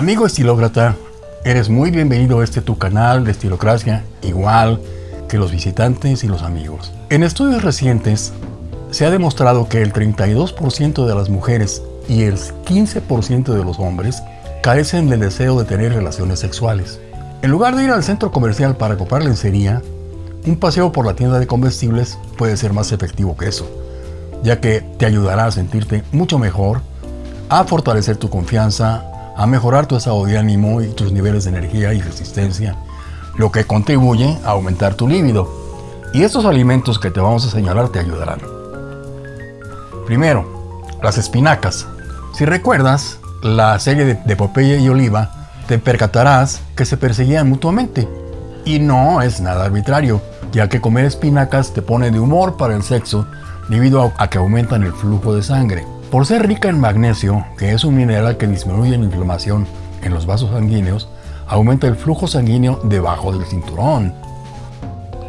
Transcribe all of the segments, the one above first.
Amigo estilócrata, eres muy bienvenido a este tu canal de Estilocracia, igual que los visitantes y los amigos. En estudios recientes se ha demostrado que el 32% de las mujeres y el 15% de los hombres carecen del deseo de tener relaciones sexuales. En lugar de ir al centro comercial para comprar lencería, un paseo por la tienda de comestibles puede ser más efectivo que eso, ya que te ayudará a sentirte mucho mejor, a fortalecer tu confianza, a mejorar tu estado de ánimo y tus niveles de energía y resistencia, lo que contribuye a aumentar tu líbido. Y estos alimentos que te vamos a señalar te ayudarán. Primero, las espinacas. Si recuerdas la serie de, Popeye y Oliva, te percatarás que se perseguían mutuamente. Y no es nada arbitrario, ya que comer espinacas te pone de humor para el sexo debido a que aumentan el flujo de sangre. Por ser rica en magnesio, que es un mineral que disminuye la inflamación en los vasos sanguíneos, aumenta el flujo sanguíneo debajo del cinturón.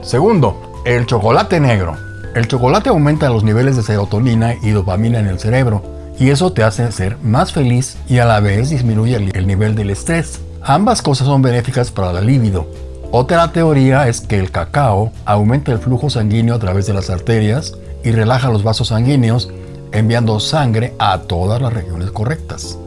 Segundo, el chocolate negro. El chocolate aumenta los niveles de serotonina y dopamina en el cerebro, y eso te hace ser más feliz y a la vez disminuye el nivel del estrés. Ambas cosas son benéficas para la libido. Otra teoría es que el cacao aumenta el flujo sanguíneo a través de las arterias y relaja los vasos sanguíneos, enviando sangre a todas las regiones correctas.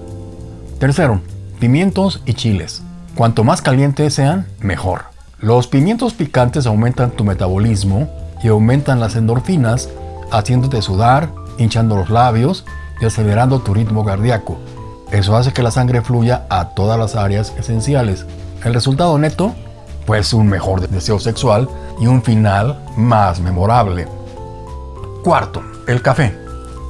Tercero, pimientos y chiles. Cuanto más calientes sean, mejor. Los pimientos picantes aumentan tu metabolismo y aumentan las endorfinas, haciéndote sudar, hinchando los labios y acelerando tu ritmo cardíaco. Eso hace que la sangre fluya a todas las áreas esenciales. El resultado neto, pues un mejor deseo sexual y un final más memorable. Cuarto, el café.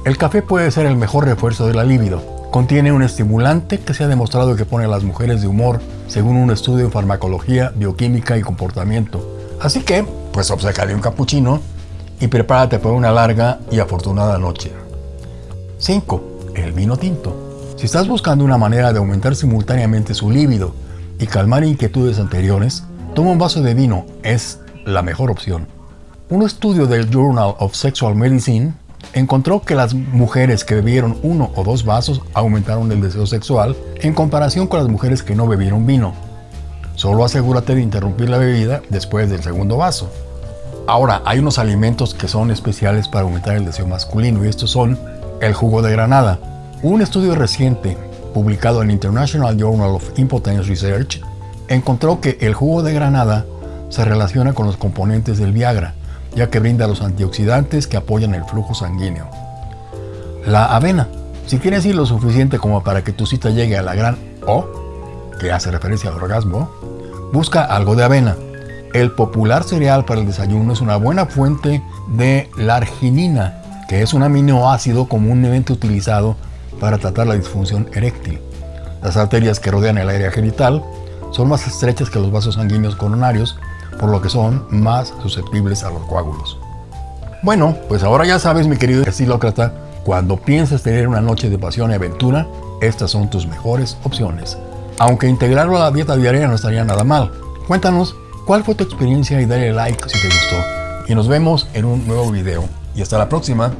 El café puede ser el mejor refuerzo de la libido. Contiene un estimulante que se ha demostrado que pone a las mujeres de humor, según un estudio en farmacología, bioquímica y comportamiento. Así que, pues obsécale un capuchino y prepárate para una larga y afortunada noche. 5. El vino tinto. Si estás buscando una manera de aumentar simultáneamente su líbido y calmar inquietudes anteriores, toma un vaso de vino, es la mejor opción. Un estudio del Journal of Sexual Medicine encontró que las mujeres que bebieron uno o dos vasos aumentaron el deseo sexual en comparación con las mujeres que no bebieron vino. Solo asegúrate de interrumpir la bebida después del segundo vaso. Ahora, hay unos alimentos que son especiales para aumentar el deseo masculino y estos son el jugo de granada. Un estudio reciente, publicado en International Journal of Impotence Research, encontró que el jugo de granada se relaciona con los componentes del Viagra, ya que brinda los antioxidantes que apoyan el flujo sanguíneo. La avena. Si quieres ir lo suficiente como para que tu cita llegue a la gran O, que hace referencia al orgasmo, busca algo de avena. El popular cereal para el desayuno es una buena fuente de arginina, que es un aminoácido comúnmente utilizado para tratar la disfunción eréctil. Las arterias que rodean el área genital son más estrechas que los vasos sanguíneos coronarios, por lo que son más susceptibles a los coágulos. Bueno, pues ahora ya sabes, mi querido estilócrata, cuando pienses tener una noche de pasión y aventura, estas son tus mejores opciones. Aunque integrarlo a la dieta diaria no estaría nada mal. Cuéntanos cuál fue tu experiencia y dale like si te gustó. Y nos vemos en un nuevo video y hasta la próxima.